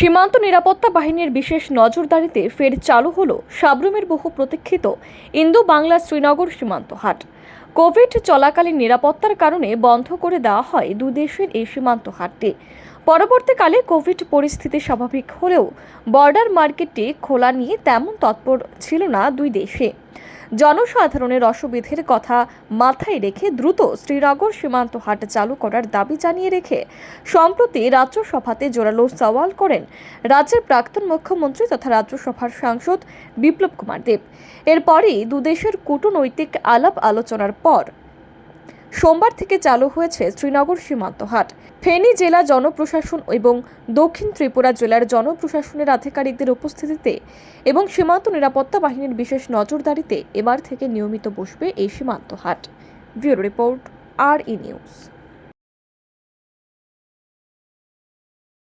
সীমান্ত নিরাপত্তা বাহিনীর বিশেষ নজরদারিতে ফের চালু হল সাবরুমের বহু প্রতীক্ষিত ইন্দো বাংলা শ্রীনগর সীমান্ত হাট। কোভিড চলাকালীন নিরাপত্তার কারণে বন্ধ করে দেওয়া হয় দুদেশের এই সীমান্ত হাটটি। পরবর্তীকালে কোভিড পরিস্থিতি স্বাভাবিক হলেও বর্ডার মার্কেটটি খোলা নিয়ে তেমন তৎপর ছিল না দুই দেশে। জনসাধারণের অসুবিধের কথা মাথায় রেখে দ্রুত শ্রীনগর সীমান্ত হাট চালু করার দাবি জানিয়ে রেখে সম্প্রতি রাজ্যসভাতে জোরালো সওয়াল করেন রাজ্যের প্রাক্তন মুখ্যমন্ত্রী তথা রাজ্যসভার সাংসদ বিপ্লব কুমার দেব। এরপরই দুদেশের কূটনৈতিক আলাপ আলোচনার পর সোমবার থেকে চালু হয়েছে শ্রীনগর সীমান্ত হাট। ফেনী জেলা জনপ্রশাসন এবং দক্ষিণ ত্রিপুরা জেলার জনপ্রশাসনের আধিকারিকদের উপস্থিতিতে এবং সীমান্ত নিরাপত্তা বাহিনীর বিশেষ নজরদারিতে এবার থেকে নিয়মিত বসবে এই সীমান্ত হাট। ব্যুরো রিপোর্ট, আর ই নিউজ।